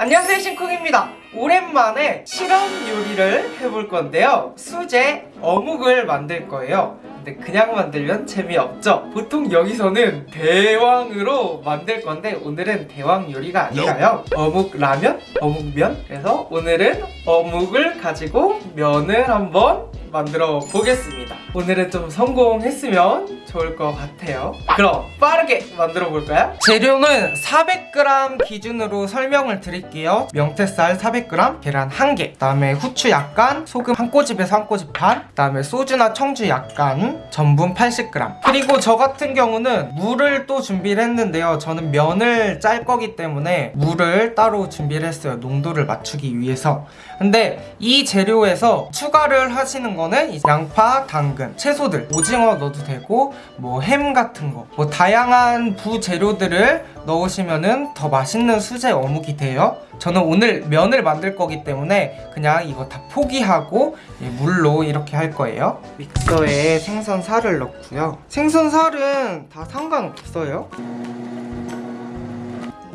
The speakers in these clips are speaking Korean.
안녕하세요 신쿵입니다. 오랜만에 실험 요리를 해볼 건데요. 수제 어묵을 만들 거예요. 근데 그냥 만들면 재미없죠? 보통 여기서는 대왕으로 만들 건데 오늘은 대왕 요리가 아니라요. 어묵 라면, 어묵면. 그래서 오늘은 어묵을 가지고 면을 한번 만들어 보겠습니다. 오늘은 좀 성공했으면 좋을 것 같아요. 그럼 빠르게 만들어 볼까요? 재료는 400g 기준으로 설명을 드릴게요. 명태쌀 400g, 계란 1개 그 다음에 후추 약간, 소금 한 꼬집에서 한 꼬집 반 그 다음에 소주나 청주 약간, 전분 80g 그리고 저 같은 경우는 물을 또 준비를 했는데요. 저는 면을 짤 거기 때문에 물을 따로 준비를 했어요. 농도를 맞추기 위해서. 근데 이 재료에서 추가를 하시는 거는 이제 양파, 당근, 채소들. 오징어 넣어도 되고 뭐 햄 같은 거. 뭐 다양한 부재료들을 넣으시면은 더 맛있는 수제 어묵이 돼요. 저는 오늘 면을 만들 거기 때문에 그냥 이거 다 포기하고 예, 물로 이렇게 할 거예요. 믹서에 생선 살을 넣고요. 생선 살은 다 상관없어요.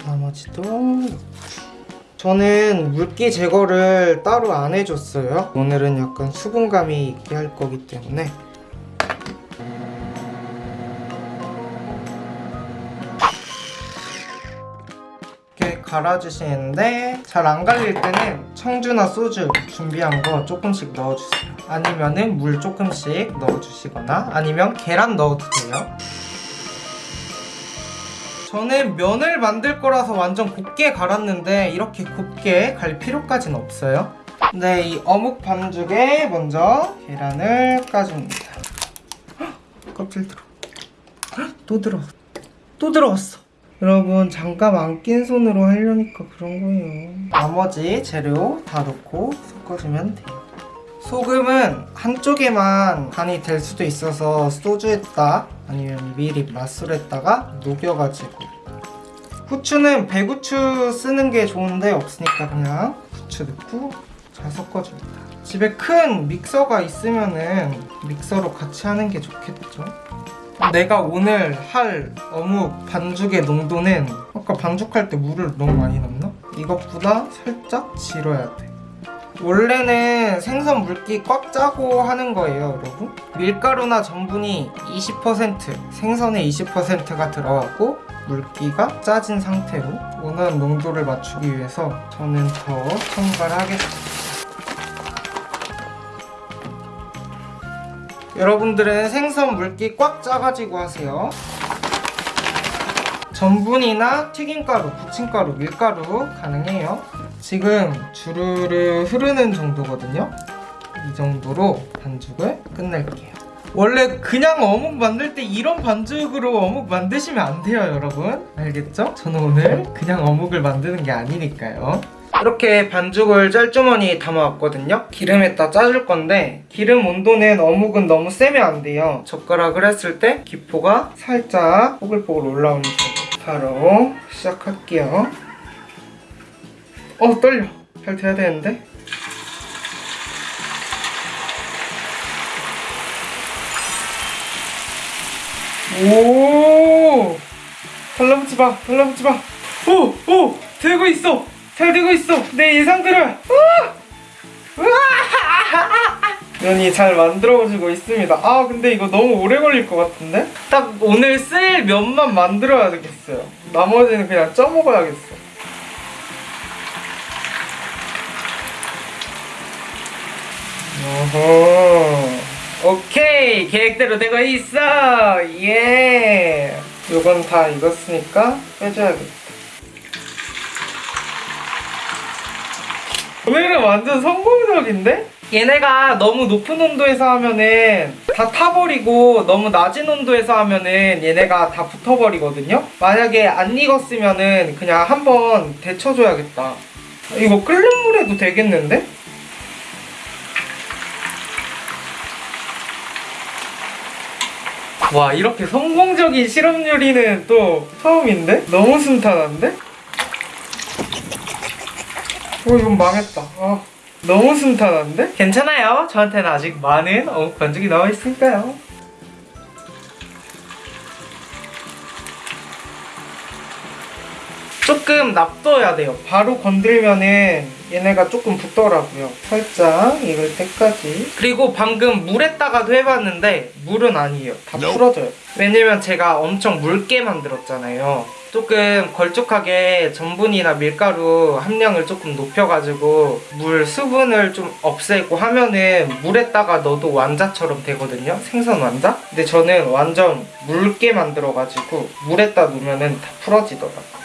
나머지도 넣고 저는 물기 제거를 따로 안 해줬어요. 오늘은 약간 수분감이 있게 할 거기 때문에. 이렇게 갈아주시는데 잘 안 갈릴 때는 청주나 소주 준비한 거 조금씩 넣어주세요. 아니면 은 물 조금씩 넣어주시거나 아니면 계란 넣어도 돼요 저는 면을 만들 거라서 완전 곱게 갈았는데 이렇게 곱게 갈 필요까지는 없어요. 네, 이 어묵 반죽에 먼저 계란을 까줍니다. 헉, 껍질 들어. 헉, 또 들어왔어. 또 들어왔어. 여러분 잠깐 안낀 손으로 하려니까 그런 거예요. 나머지 재료 다 넣고 섞어주면 돼요 소금은 한쪽에만 간이 될 수도 있어서 소주에다 아니면 미리 맛술에다가 녹여가지고. 후추는 배후추 쓰는 게 좋은데 없으니까 그냥 후추 넣고 잘 섞어줍니다. 집에 큰 믹서가 있으면은 믹서로 같이 하는 게 좋겠죠. 내가 오늘 할 어묵 반죽의 농도는 아까 반죽할 때 물을 너무 많이 넣나? 이것보다 살짝 질어야 돼 원래는 생선 물기 꽉 짜고 하는 거예요 여러분. 밀가루나 전분이 20% 생선의 20%가 들어가고 물기가 짜진 상태로 원하는 농도를 맞추기 위해서 저는 더 첨가를 하겠습니다. 여러분들은 생선 물기 꽉 짜가지고 하세요. 전분이나 튀김가루, 부침가루, 밀가루 가능해요 지금 주르르 흐르는 정도거든요. 이 정도로 반죽을 끝낼게요. 원래 그냥 어묵 만들 때 이런 반죽으로 어묵 만드시면 안 돼요 여러분. 알겠죠? 저는 오늘 그냥 어묵을 만드는 게 아니니까요. 이렇게 반죽을 짤주머니에 담아왔거든요. 기름에다 짜줄 건데 기름 온도는 어묵은 너무 세면 안 돼요. 젓가락을 했을 때 기포가 살짝 뽀글뽀글 올라오는 정도 바로 시작할게요 어 떨려. 잘 돼야 되는데? 오! 달라붙지 마 달라붙지 마오오! 되고 있어. 잘 되고 있어. 내 예상대로. 우와 면이 잘 만들어지고 있습니다. 아 근데 이거 너무 오래 걸릴 것 같은데? 딱 오늘 쓸 면만 만들어야 되겠어요. 나머지는 그냥 쪄먹어야겠어 어허 오케이 계획대로 되고 있어 예 요건 다 익었으니까 빼줘야겠다 오늘은 완전 성공적인데? 얘네가 너무 높은 온도에서 하면은 다 타버리고 너무 낮은 온도에서 하면은 얘네가 다 붙어버리거든요? 만약에 안 익었으면은 그냥 한번 데쳐줘야겠다 이거 끓는 물에도 되겠는데? 와 이렇게 성공적인 실험 요리는 또 처음인데? 너무 순탄한데? 어 이건 망했다 아, 너무 순탄한데? 괜찮아요 저한테는 아직 많은 어묵 반죽이 나와 있으니까요 조금 놔둬야 돼요. 바로 건들면은 얘네가 조금 붙더라고요. 살짝 익을 때까지. 그리고 방금 물에다가도 해봤는데 물은 아니에요. 다 풀어져요. 왜냐면 제가 엄청 묽게 만들었잖아요. 조금 걸쭉하게 전분이나 밀가루 함량을 조금 높여가지고 물 수분을 좀 없애고 하면은 물에다가 넣어도 완자처럼 되거든요. 생선 완자. 근데 저는 완전 묽게 만들어가지고 물에다 놓으면은 다 풀어지더라고요.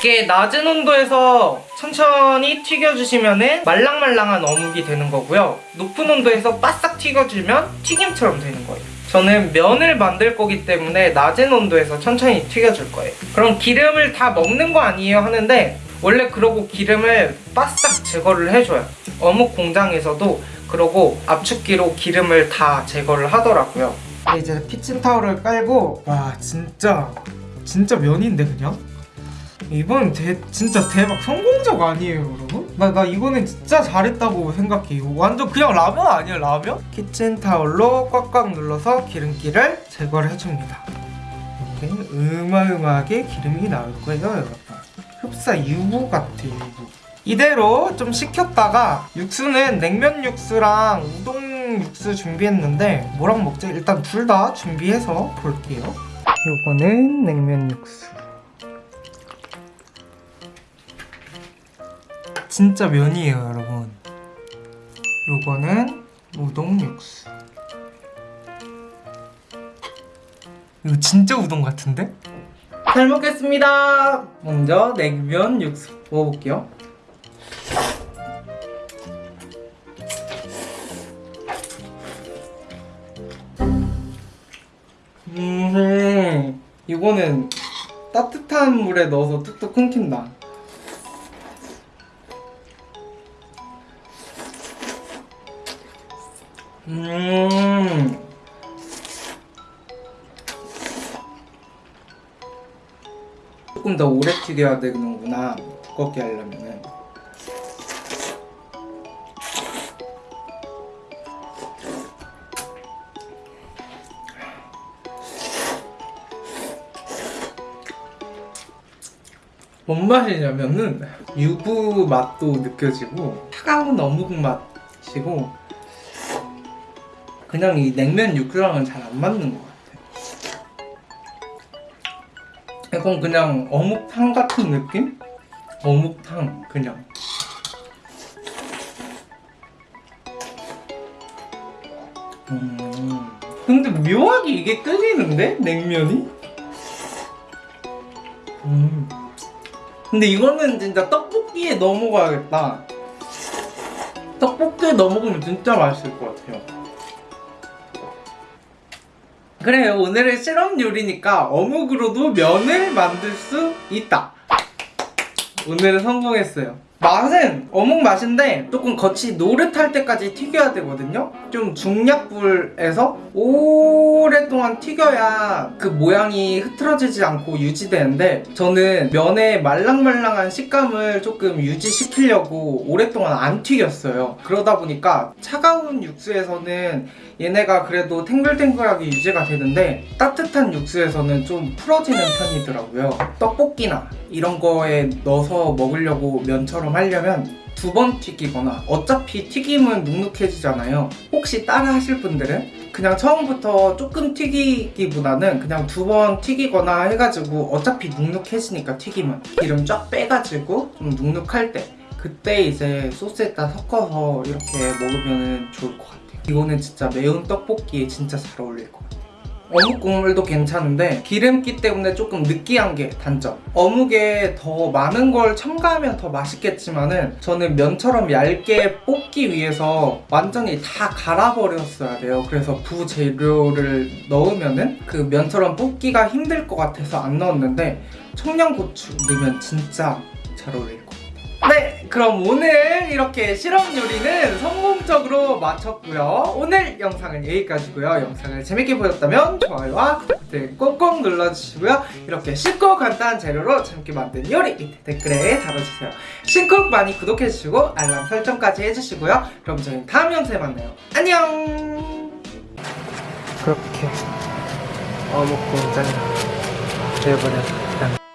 이게 낮은 온도에서 천천히 튀겨주시면은 말랑말랑한 어묵이 되는 거고요. 높은 온도에서 바싹 튀겨주면 튀김처럼 되는 거예요. 저는 면을 만들 거기 때문에 낮은 온도에서 천천히 튀겨줄 거예요. 그럼 기름을 다 먹는 거 아니에요 하는데 원래 그러고 기름을 바싹 제거를 해줘요. 어묵 공장에서도 그러고 압축기로 기름을 다 제거를 하더라고요. 이제 키친타올을 깔고 와 진짜 진짜 면인데 그냥? 이번 대, 진짜 대박. 성공적 아니에요 여러분? 나, 나 이거는 진짜 잘했다고 생각해 이거 완전 그냥 라면 아니야 라면? 키친타올로 꽉꽉 눌러서 기름기를 제거를 해줍니다. 이렇게 으마으마하게 기름이 나올 거예요 여러분. 흡사 유부 같아 유부. 이대로 좀 식혔다가 육수는 냉면 육수랑 우동 육수 준비했는데 뭐랑 먹지? 일단 둘 다 준비해서 볼게요. 요거는 냉면 육수 진짜 면이에요 여러분. 요거는 우동 육수. 이거 진짜 우동 같은데? 잘 먹겠습니다. 먼저 냉면 육수 먹어볼게요. 음 이거는 따뜻한 물에 넣어서 뚝뚝 끊긴다 조금 더 오래 튀겨야 되는구나. 두껍게 하려면은. 뭔 맛이냐면은 유부 맛도 느껴지고 차가운 어묵 맛이고 그냥 이 냉면 육수랑은 잘 안 맞는 것 같아요. 이건 그냥 어묵탕 같은 느낌? 어묵탕 그냥. 음. 근데 묘하게 이게 끓이는데 냉면이? 음. 근데 이거는 진짜 떡볶이에 넣어 먹어야겠다. 떡볶이에 넣어 먹으면 진짜 맛있을 것 같아요. 그래요. 오늘은 실험 요리니까 어묵으로도 면을 만들 수 있다. 오늘은 성공했어요 맛은 어묵 맛인데 조금 겉이 노릇할 때까지 튀겨야 되거든요. 좀 중약불에서 오랫동안 튀겨야 그 모양이 흐트러지지 않고 유지되는데 저는 면의 말랑말랑한 식감을 조금 유지시키려고 오랫동안 안 튀겼어요. 그러다 보니까 차가운 육수에서는 얘네가 그래도 탱글탱글하게 유지가 되는데 따뜻한 육수에서는 좀 풀어지는 편이더라고요. 떡볶이나 이런 거에 넣어서 먹으려고 면처럼 하려면 두 번 튀기거나 어차피 튀김은 눅눅해지잖아요. 혹시 따라 하실 분들은 그냥 처음부터 조금 튀기기보다는 그냥 두 번 튀기거나 해가지고 어차피 눅눅해지니까 튀김은. 기름 쫙 빼가지고 좀 눅눅할 때 그때 이제 소스에다 섞어서 이렇게 먹으면 좋을 것 같아요. 이거는 진짜 매운 떡볶이에 진짜 잘 어울릴 것 같아요 어묵 국물도 괜찮은데 기름기 때문에 조금 느끼한 게 단점. 어묵에 더 많은 걸 첨가하면 더 맛있겠지만 은 저는 면처럼 얇게 뽑기 위해서 완전히 다 갈아버렸어야 돼요. 그래서 부재료를 넣으면 은 그 면처럼 뽑기가 힘들 것 같아서 안 넣었는데 청양고추 넣으면 진짜 잘 같아요 네 그럼 오늘 이렇게 실험 요리는 성공적으로 마쳤고요. 오늘 영상은 여기까지고요. 영상을 재밌게 보셨다면 좋아요와 구독 버튼 꼭꼭 눌러주시고요. 이렇게 쉽고 간단한 재료로 재밌게 만든 요리 댓글에 달아주세요. 신쿡 많이 구독해주시고 알람 설정까지 해주시고요. 그럼 저희는 다음 영상에 만나요. 안녕! 그렇게 어묵 공장이 되어버렸다.